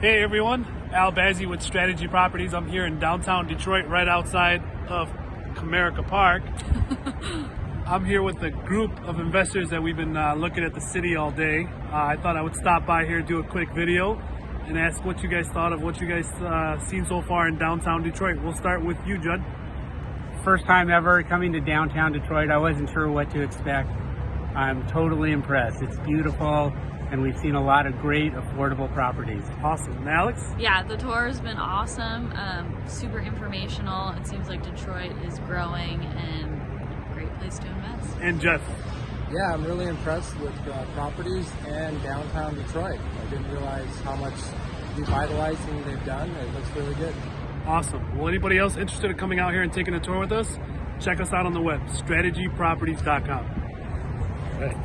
Hey everyone, Al Bazzi with Strategy Properties. I'm here in downtown Detroit, right outside of Comerica Park. I'm here with a group of investors that we've been uh, looking at the city all day. Uh, I thought I would stop by here, do a quick video, and ask what you guys thought of what you guys uh, seen so far in downtown Detroit. We'll start with you, Judd. First time ever coming to downtown Detroit. I wasn't sure what to expect. I'm totally impressed. It's beautiful and we've seen a lot of great affordable properties. Awesome. And Alex? Yeah, the tour has been awesome, um, super informational. It seems like Detroit is growing and a great place to invest. And Jeff? Yeah, I'm really impressed with uh, properties and downtown Detroit. I didn't realize how much revitalizing they've done. It looks really good. Awesome. Well, anybody else interested in coming out here and taking a tour with us? Check us out on the web, strategyproperties.com. Right.